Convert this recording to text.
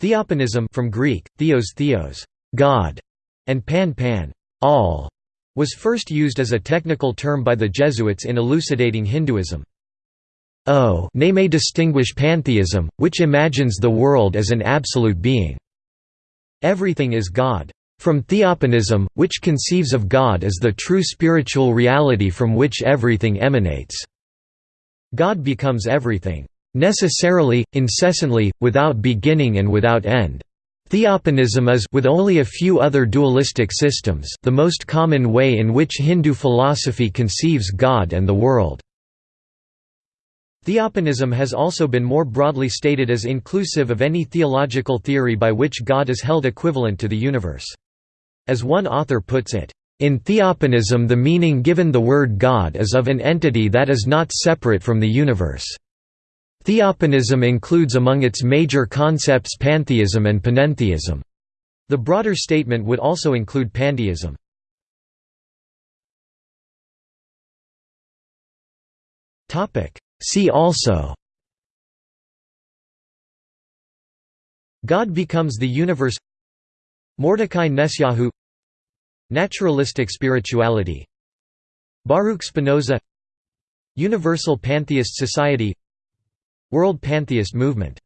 Theopanism from Greek, theos theos, God, and pan pan, all, was first used as a technical term by the Jesuits in elucidating Hinduism. O nay may distinguish pantheism, which imagines the world as an absolute being. Everything is God. From theopanism, which conceives of God as the true spiritual reality from which everything emanates. God becomes everything. Necessarily, incessantly, without beginning and without end. Theopanism is with only a few other dualistic systems the most common way in which Hindu philosophy conceives God and the world. Theopanism has also been more broadly stated as inclusive of any theological theory by which God is held equivalent to the universe. As one author puts it, "...in theopanism the meaning given the word God is of an entity that is not separate from the universe." Theopanism includes among its major concepts pantheism and panentheism. The broader statement would also include pandeism. See also God becomes the universe Mordecai Nessyahu Naturalistic spirituality Baruch Spinoza Universal Pantheist Society World Pantheist Movement